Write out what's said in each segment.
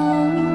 Oh.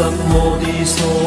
生活的所